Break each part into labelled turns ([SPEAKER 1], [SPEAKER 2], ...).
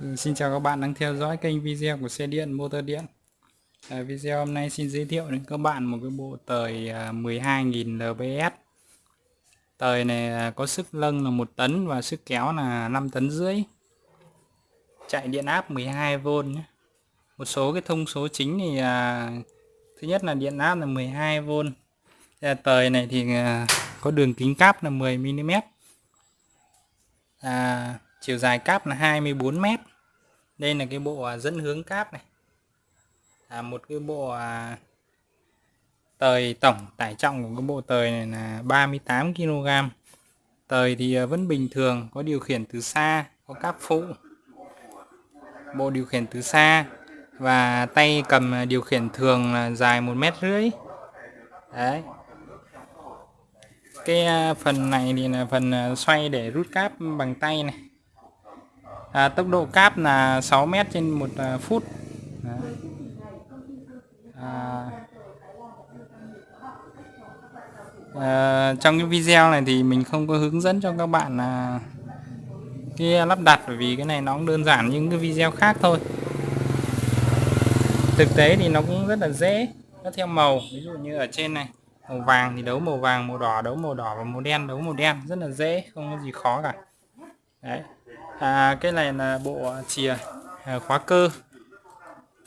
[SPEAKER 1] Ừ, xin chào các bạn đang theo dõi kênh video của xe điện motor điện. À, Video hôm nay xin giới thiệu đến các bạn một cái bộ tời à, 12.000 lbs Tời này à, có sức lâng là 1 tấn và sức kéo là 5 tấn rưỡi. Chạy điện áp 12V nhé. Một số cái thông số chính thì à, Thứ nhất là điện áp là 12V à, Tời này thì à, có đường kính cáp là 10mm à, chiều dài cáp là 24 mét. Đây là cái bộ à, dẫn hướng cáp này. À, một cái bộ à, tời tổng tải trọng của cái bộ tời này là 38 kg tời thì à, vẫn bình thường có điều khiển từ xa có cáp phụ. Bộ điều khiển từ xa và tay cầm à, điều khiển thường là dài một mét rưỡi. Đấy. Cái phần này thì là phần xoay để rút cáp bằng tay này à, tốc độ cáp là 6 mét trên một à, phút. À, à, trong cái video này thì mình không có hướng dẫn cho các bạn là cái lắp đặt bởi vì cái này nó cũng đơn giản như những cái video khác thôi. Thực tế thì nó cũng rất là dễ nó theo màu. Ví dụ như ở trên này màu vàng thì đấu màu vàng màu đỏ đấu màu đỏ và màu đen đấu màu đen rất là dễ không có gì khó cả. Đấy à, cái này là bộ chìa à, khóa cơ.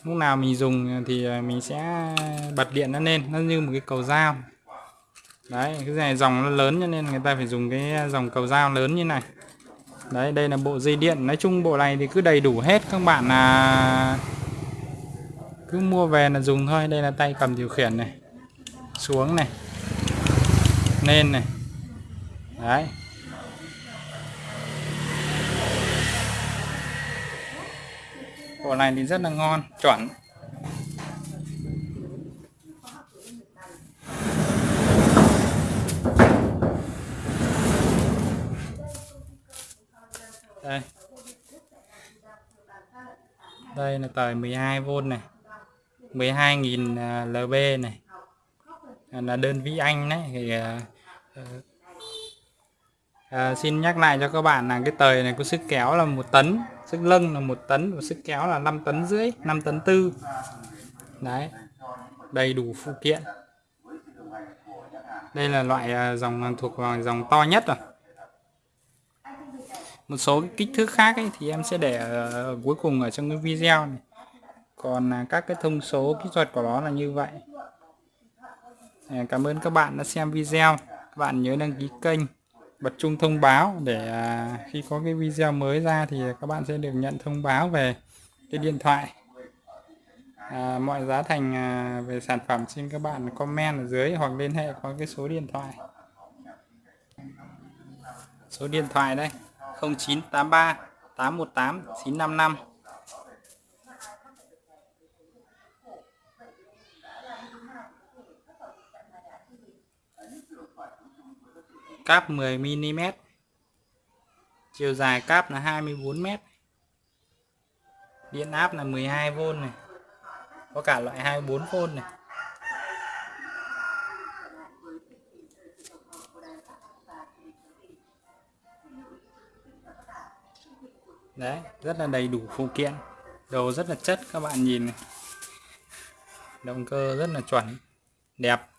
[SPEAKER 1] Lúc nào mình dùng thì à, mình sẽ bật điện nó lên nó như một cái cầu dao. Đấy cái này dòng nó lớn cho nên người ta phải dùng cái dòng cầu dao lớn như này. Đấy đây là bộ dây điện. Nói chung bộ này thì cứ đầy đủ hết. Các bạn là cứ mua về là dùng thôi. Đây là tay cầm điều khiển này xuống này lên này. Đấy. Bộ này thì rất là ngon, chuẩn. Đây. Đây là tời 12V này. 12.000 à, lb này. Là đơn vị Anh đấy, thì à, ờ, à, xin nhắc lại cho các bạn là cái tời này có sức kéo là một tấn sức lưng là một tấn và sức kéo là 5 tấn rưỡi 5 tấn tư. Đấy đầy đủ phụ kiện. Đây là loại à, dòng thuộc vào dòng to nhất rồi. Một số cái kích thước khác ấy, thì em sẽ để ở cuối cùng ở trong cái video này. Còn à, các cái thông số kỹ thuật của nó là như vậy. À, cảm ơn các bạn đã xem video. Các bạn nhớ đăng ký kênh bật chuông thông báo để à, khi có cái video mới ra thì các bạn sẽ được nhận thông báo về cái điện thoại. À, mọi giá thành à, về sản phẩm xin các bạn comment ở dưới hoặc liên hệ qua cái số điện thoại. Số điện thoại đây 0983 818 955 cáp 10mm chiều dài cáp là 24m điện áp là 12V này, có cả loại 24V này. Đấy, rất là đầy đủ phụ kiện, đồ rất là chất các bạn nhìn này. Động cơ rất là chuẩn, đẹp.